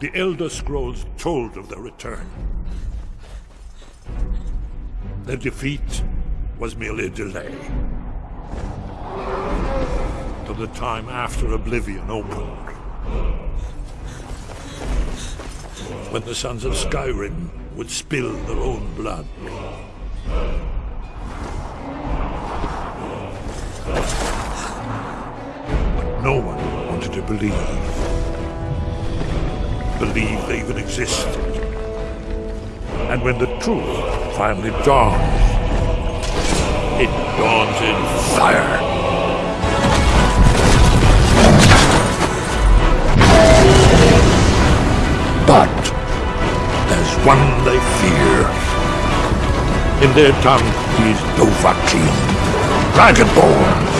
the Elder Scrolls told of their return. Their defeat was merely a delay. To the time after Oblivion opened. When the Sons of Skyrim would spill their own blood. But no one to believe. Believe they even exist. And when the truth finally dawns, it dawns in fire. But there's one they fear. In their tongue, he's Dovahkiin, Dragonborn.